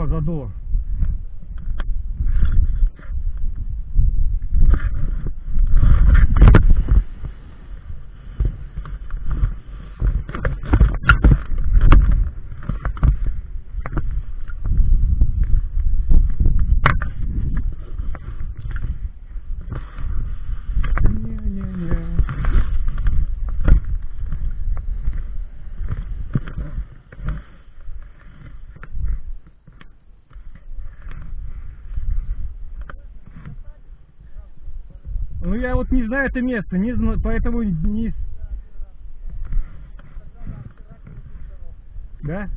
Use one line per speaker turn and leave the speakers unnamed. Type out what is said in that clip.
О, задуло. Не-не-не. Ну я вот не знаю это место, не знаю, поэтому не... Да?